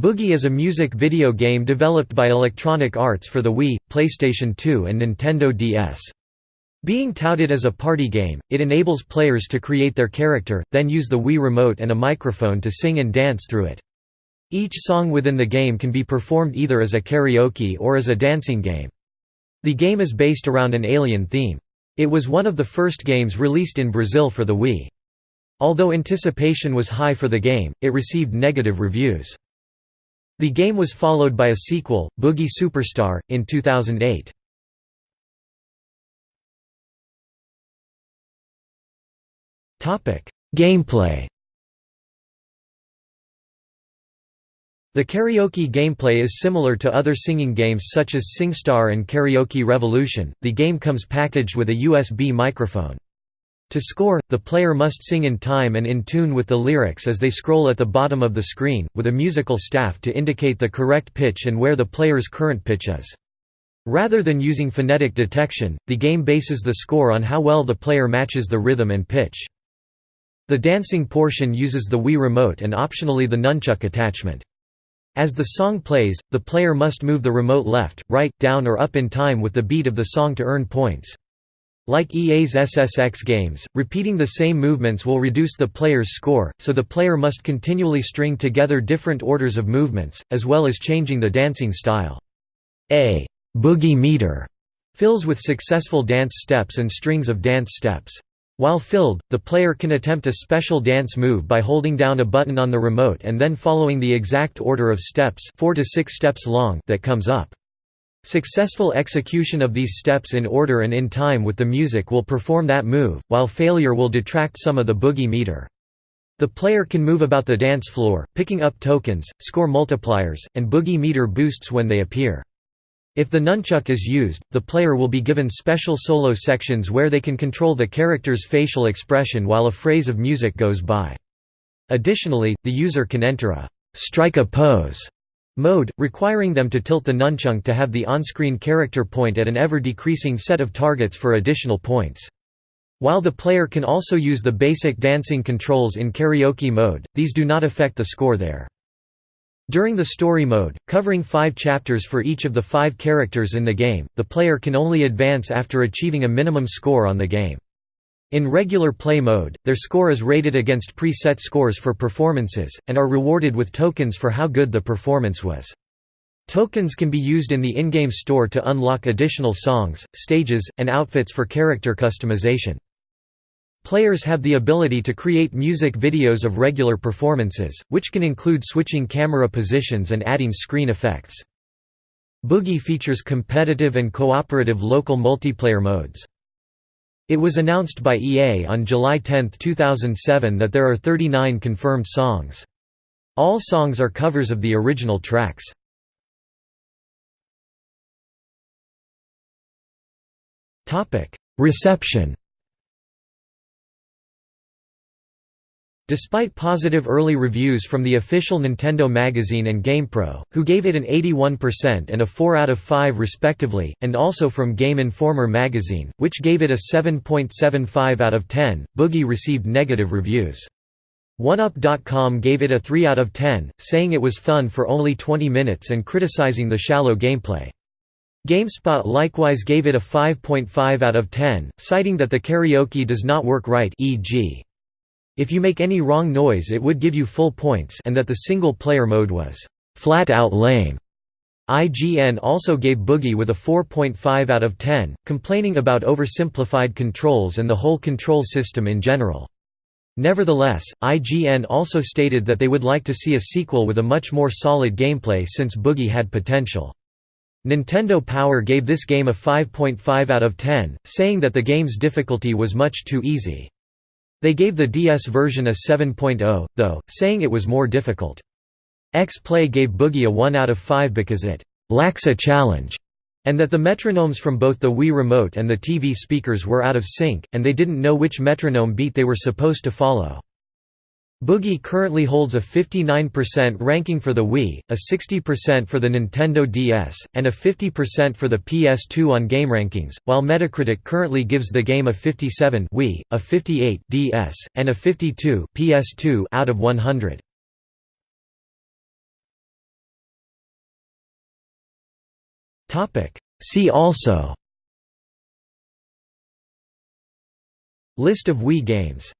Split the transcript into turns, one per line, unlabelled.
Boogie is a music video game developed by Electronic Arts for the Wii, PlayStation 2 and Nintendo DS. Being touted as a party game, it enables players to create their character, then use the Wii Remote and a microphone to sing and dance through it. Each song within the game can be performed either as a karaoke or as a dancing game. The game is based around an alien theme. It was one of the first games released in Brazil for the Wii. Although anticipation was high for the game, it received negative reviews. The game was followed by a sequel, Boogie Superstar, in 2008. Gameplay The karaoke gameplay is similar to other singing games such as SingStar and Karaoke Revolution. The game comes packaged with a USB microphone. To score, the player must sing in time and in tune with the lyrics as they scroll at the bottom of the screen, with a musical staff to indicate the correct pitch and where the player's current pitch is. Rather than using phonetic detection, the game bases the score on how well the player matches the rhythm and pitch. The dancing portion uses the Wii Remote and optionally the nunchuck attachment. As the song plays, the player must move the remote left, right, down or up in time with the beat of the song to earn points. Like EA's SSX games, repeating the same movements will reduce the player's score, so the player must continually string together different orders of movements, as well as changing the dancing style. A «boogie meter» fills with successful dance steps and strings of dance steps. While filled, the player can attempt a special dance move by holding down a button on the remote and then following the exact order of steps 4 to 6 steps long that comes up. Successful execution of these steps in order and in time with the music will perform that move, while failure will detract some of the boogie meter. The player can move about the dance floor, picking up tokens, score multipliers, and boogie meter boosts when they appear. If the nunchuck is used, the player will be given special solo sections where they can control the character's facial expression while a phrase of music goes by. Additionally, the user can enter a «strike a pose» mode, requiring them to tilt the nunchuck to have the on-screen character point at an ever-decreasing set of targets for additional points. While the player can also use the basic dancing controls in karaoke mode, these do not affect the score there. During the story mode, covering five chapters for each of the five characters in the game, the player can only advance after achieving a minimum score on the game. In regular play mode, their score is rated against preset scores for performances, and are rewarded with tokens for how good the performance was. Tokens can be used in the in-game store to unlock additional songs, stages, and outfits for character customization. Players have the ability to create music videos of regular performances, which can include switching camera positions and adding screen effects. Boogie features competitive and cooperative local multiplayer modes. It was announced by EA on July 10, 2007 that there are 39 confirmed songs. All songs are covers of the original tracks. Reception Despite positive early reviews from the official Nintendo magazine and GamePro, who gave it an 81% and a 4 out of 5 respectively, and also from Game Informer magazine, which gave it a 7.75 out of 10, Boogie received negative reviews. OneUp.com gave it a 3 out of 10, saying it was fun for only 20 minutes and criticizing the shallow gameplay. GameSpot likewise gave it a 5.5 out of 10, citing that the karaoke does not work right e.g. If you make any wrong noise it would give you full points and that the single-player mode was «flat out lame». IGN also gave Boogie with a 4.5 out of 10, complaining about oversimplified controls and the whole control system in general. Nevertheless, IGN also stated that they would like to see a sequel with a much more solid gameplay since Boogie had potential. Nintendo Power gave this game a 5.5 out of 10, saying that the game's difficulty was much too easy. They gave the DS version a 7.0, though, saying it was more difficult. X-Play gave Boogie a 1 out of 5 because it «lacks a challenge» and that the metronomes from both the Wii Remote and the TV speakers were out of sync, and they didn't know which metronome beat they were supposed to follow. Boogie currently holds a 59% ranking for the Wii, a 60% for the Nintendo DS, and a 50% for the PS2 on GameRankings, while Metacritic currently gives the game a 57 Wii, a 58 DS, and a 52 PS2 out of 100. See also. List of Wii games.